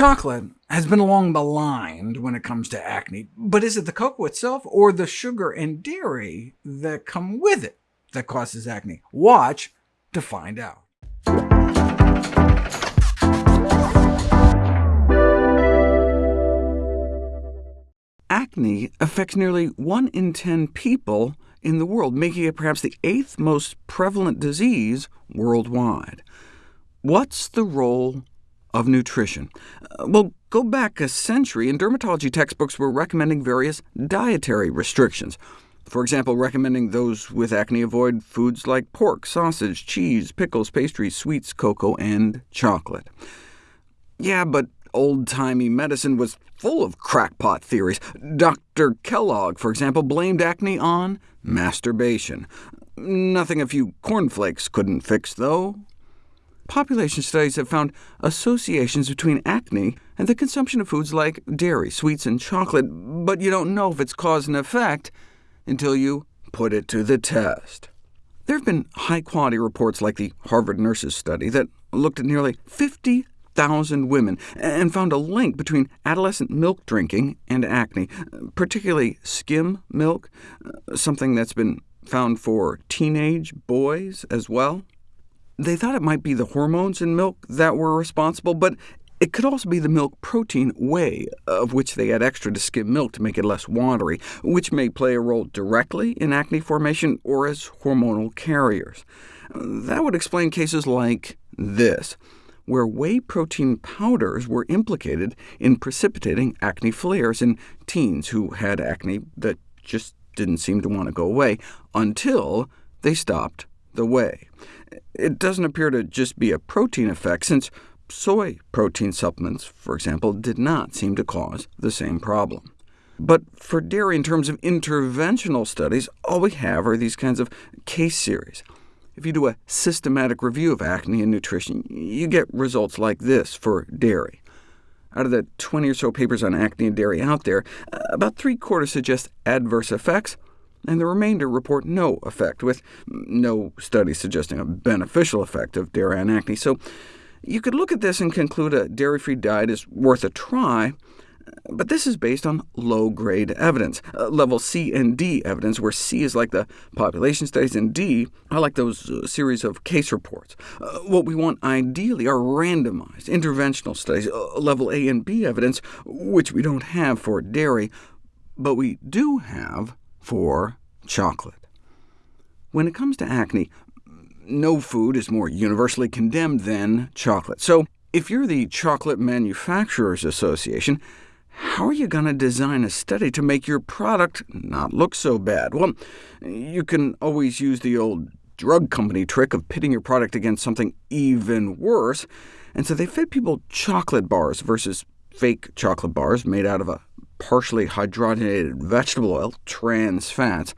Chocolate has been long maligned when it comes to acne, but is it the cocoa itself or the sugar and dairy that come with it that causes acne? Watch to find out. Acne affects nearly 1 in 10 people in the world, making it perhaps the eighth most prevalent disease worldwide. What's the role of nutrition. Uh, well, go back a century, and dermatology textbooks were recommending various dietary restrictions. For example, recommending those with acne avoid foods like pork, sausage, cheese, pickles, pastries, sweets, cocoa, and chocolate. Yeah, but old-timey medicine was full of crackpot theories. Dr. Kellogg, for example, blamed acne on masturbation. Nothing a few cornflakes couldn't fix, though population studies have found associations between acne and the consumption of foods like dairy, sweets, and chocolate, but you don't know if it's cause and effect until you put it to the test. There have been high-quality reports like the Harvard Nurses study that looked at nearly 50,000 women and found a link between adolescent milk drinking and acne, particularly skim milk, something that's been found for teenage boys as well. They thought it might be the hormones in milk that were responsible, but it could also be the milk protein whey, of which they add extra to skim milk to make it less watery, which may play a role directly in acne formation or as hormonal carriers. That would explain cases like this, where whey protein powders were implicated in precipitating acne flares in teens who had acne that just didn't seem to want to go away, until they stopped the whey. It doesn't appear to just be a protein effect, since soy protein supplements, for example, did not seem to cause the same problem. But for dairy, in terms of interventional studies, all we have are these kinds of case series. If you do a systematic review of acne and nutrition, you get results like this for dairy. Out of the 20 or so papers on acne and dairy out there, about three-quarters suggest adverse effects, and the remainder report no effect, with no studies suggesting a beneficial effect of dairy on acne. So you could look at this and conclude a dairy-free diet is worth a try, but this is based on low-grade evidence, uh, level C and D evidence, where C is like the population studies, and D are like those uh, series of case reports. Uh, what we want ideally are randomized, interventional studies, uh, level A and B evidence, which we don't have for dairy, but we do have for chocolate. When it comes to acne, no food is more universally condemned than chocolate. So if you're the Chocolate Manufacturers Association, how are you going to design a study to make your product not look so bad? Well, you can always use the old drug company trick of pitting your product against something even worse, and so they fed people chocolate bars versus fake chocolate bars made out of a partially hydrogenated vegetable oil, trans fats.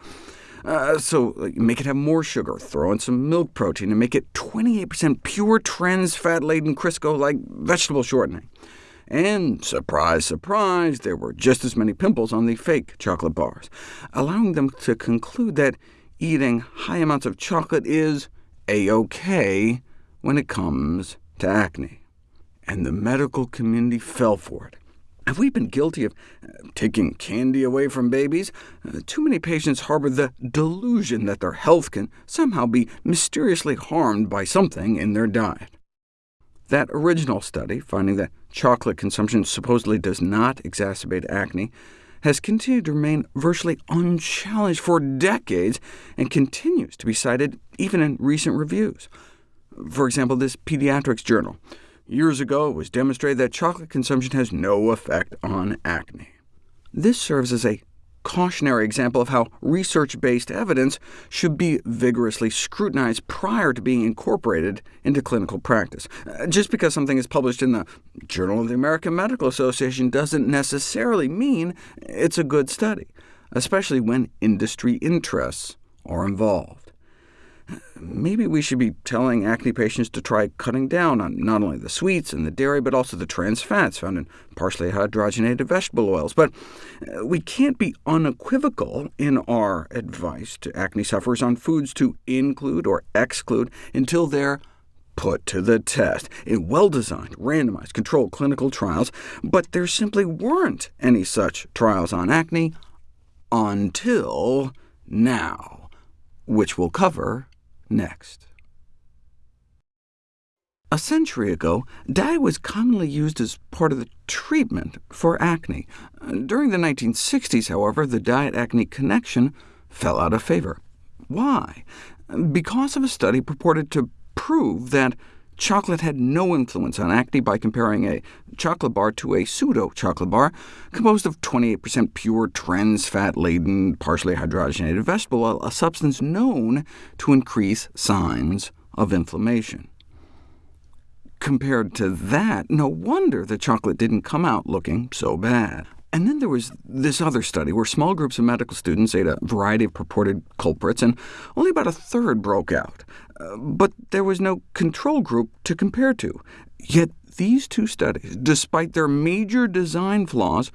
Uh, so make it have more sugar, throw in some milk protein, and make it 28% pure trans fat-laden Crisco like vegetable shortening. And surprise, surprise, there were just as many pimples on the fake chocolate bars, allowing them to conclude that eating high amounts of chocolate is a-OK when it comes to acne. And the medical community fell for it. Have we been guilty of uh, taking candy away from babies? Uh, too many patients harbor the delusion that their health can somehow be mysteriously harmed by something in their diet. That original study, finding that chocolate consumption supposedly does not exacerbate acne, has continued to remain virtually unchallenged for decades, and continues to be cited even in recent reviews. For example, this pediatrics journal Years ago, it was demonstrated that chocolate consumption has no effect on acne. This serves as a cautionary example of how research-based evidence should be vigorously scrutinized prior to being incorporated into clinical practice. Uh, just because something is published in the Journal of the American Medical Association doesn't necessarily mean it's a good study, especially when industry interests are involved. Maybe we should be telling acne patients to try cutting down on not only the sweets and the dairy, but also the trans fats found in partially hydrogenated vegetable oils. But uh, we can't be unequivocal in our advice to acne sufferers on foods to include or exclude until they're put to the test in well-designed, randomized, controlled clinical trials, but there simply weren't any such trials on acne until now, which we'll cover next. A century ago, dye was commonly used as part of the treatment for acne. During the 1960s, however, the diet-acne connection fell out of favor. Why? Because of a study purported to prove that chocolate had no influence on acne by comparing a chocolate bar to a pseudo-chocolate bar composed of 28% pure trans fat-laden, partially hydrogenated vegetable oil, a substance known to increase signs of inflammation. Compared to that, no wonder the chocolate didn't come out looking so bad. And then there was this other study, where small groups of medical students ate a variety of purported culprits, and only about a third broke out. But there was no control group to compare to. Yet these two studies, despite their major design flaws,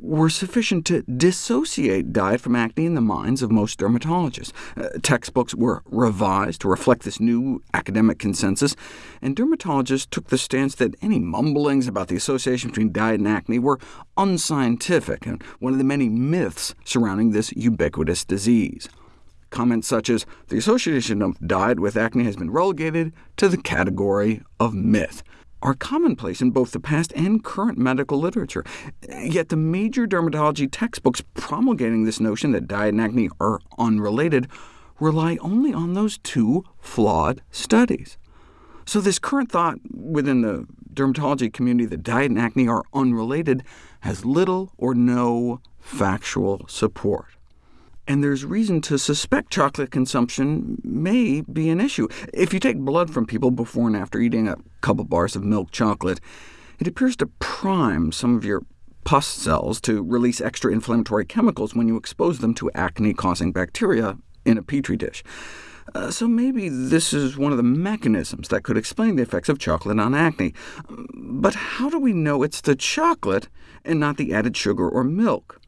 were sufficient to dissociate diet from acne in the minds of most dermatologists. Uh, textbooks were revised to reflect this new academic consensus, and dermatologists took the stance that any mumblings about the association between diet and acne were unscientific, and one of the many myths surrounding this ubiquitous disease. Comments such as, the association of diet with acne has been relegated to the category of myth are commonplace in both the past and current medical literature. Yet the major dermatology textbooks promulgating this notion that diet and acne are unrelated rely only on those two flawed studies. So this current thought within the dermatology community that diet and acne are unrelated has little or no factual support and there's reason to suspect chocolate consumption may be an issue. If you take blood from people before and after eating a couple bars of milk chocolate, it appears to prime some of your pus cells to release extra inflammatory chemicals when you expose them to acne-causing bacteria in a petri dish. Uh, so maybe this is one of the mechanisms that could explain the effects of chocolate on acne. But how do we know it's the chocolate and not the added sugar or milk?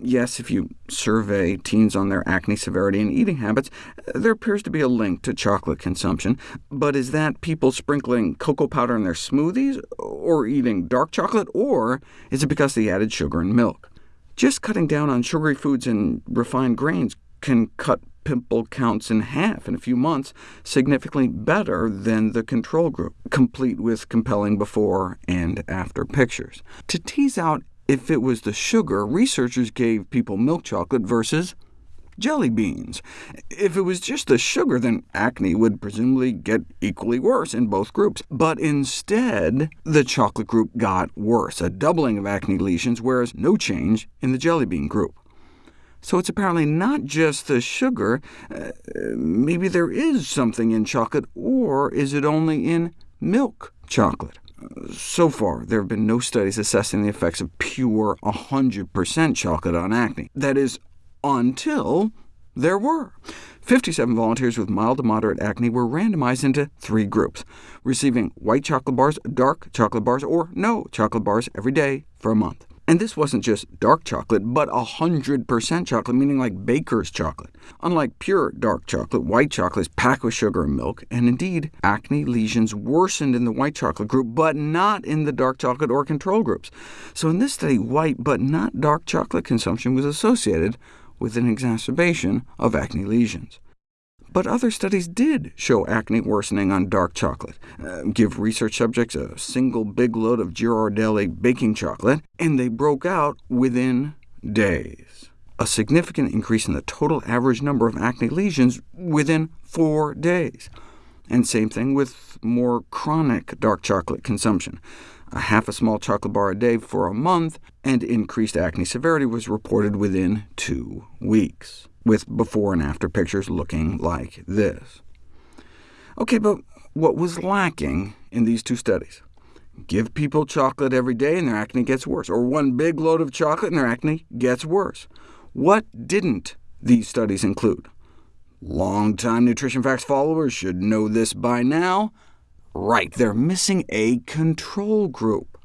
Yes, if you survey teens on their acne severity and eating habits, there appears to be a link to chocolate consumption. But is that people sprinkling cocoa powder in their smoothies, or eating dark chocolate, or is it because they added sugar and milk? Just cutting down on sugary foods and refined grains can cut pimple counts in half in a few months, significantly better than the control group, complete with compelling before and after pictures. To tease out if it was the sugar, researchers gave people milk chocolate versus jelly beans. If it was just the sugar, then acne would presumably get equally worse in both groups. But instead, the chocolate group got worse, a doubling of acne lesions, whereas no change in the jelly bean group. So it's apparently not just the sugar. Uh, maybe there is something in chocolate, or is it only in milk chocolate? So far, there have been no studies assessing the effects of pure 100% chocolate on acne. That is, until there were. 57 volunteers with mild to moderate acne were randomized into three groups, receiving white chocolate bars, dark chocolate bars, or no chocolate bars every day for a month. And this wasn't just dark chocolate, but 100% chocolate, meaning like baker's chocolate. Unlike pure dark chocolate, white chocolate is packed with sugar and milk, and indeed, acne lesions worsened in the white chocolate group, but not in the dark chocolate or control groups. So in this study, white but not dark chocolate consumption was associated with an exacerbation of acne lesions. But other studies did show acne worsening on dark chocolate. Uh, give research subjects a single big load of Ghirardelli baking chocolate, and they broke out within days. A significant increase in the total average number of acne lesions within four days. And same thing with more chronic dark chocolate consumption. A half a small chocolate bar a day for a month, and increased acne severity was reported within two weeks with before and after pictures looking like this. OK, but what was lacking in these two studies? Give people chocolate every day and their acne gets worse, or one big load of chocolate and their acne gets worse. What didn't these studies include? Long-time Nutrition Facts followers should know this by now. Right, they're missing a control group.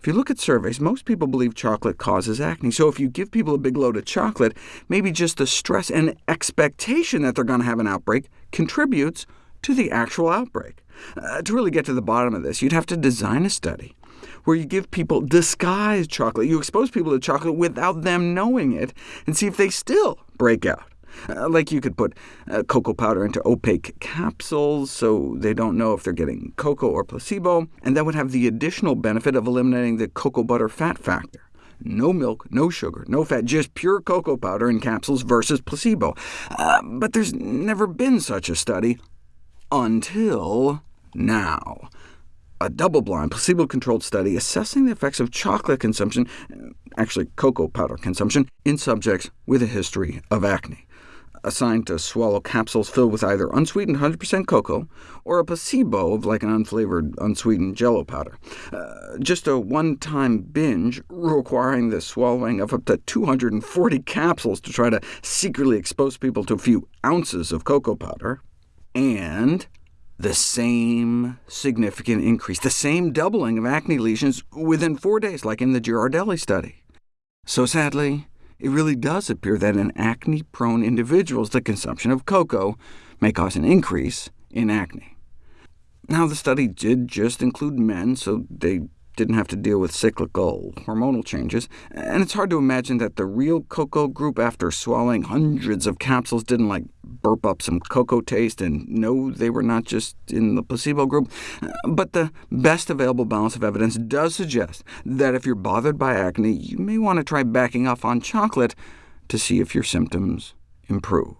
If you look at surveys, most people believe chocolate causes acne, so if you give people a big load of chocolate, maybe just the stress and expectation that they're going to have an outbreak contributes to the actual outbreak. Uh, to really get to the bottom of this, you'd have to design a study where you give people disguised chocolate. You expose people to chocolate without them knowing it, and see if they still break out. Uh, like you could put uh, cocoa powder into opaque capsules so they don't know if they're getting cocoa or placebo, and that would have the additional benefit of eliminating the cocoa butter fat factor. No milk, no sugar, no fat, just pure cocoa powder in capsules versus placebo. Uh, but there's never been such a study until now. A double-blind, placebo-controlled study assessing the effects of chocolate consumption, actually cocoa powder consumption, in subjects with a history of acne assigned to swallow capsules filled with either unsweetened 100% cocoa or a placebo of like an unflavored, unsweetened jello powder. Uh, just a one-time binge requiring the swallowing of up to 240 capsules to try to secretly expose people to a few ounces of cocoa powder, and the same significant increase, the same doubling of acne lesions within four days, like in the Ghirardelli study. So sadly, it really does appear that in acne-prone individuals, the consumption of cocoa may cause an increase in acne. Now, the study did just include men, so they didn't have to deal with cyclical hormonal changes, and it's hard to imagine that the real cocoa group, after swallowing hundreds of capsules, didn't like burp up some cocoa taste and know they were not just in the placebo group. But the best available balance of evidence does suggest that if you're bothered by acne, you may want to try backing off on chocolate to see if your symptoms improve.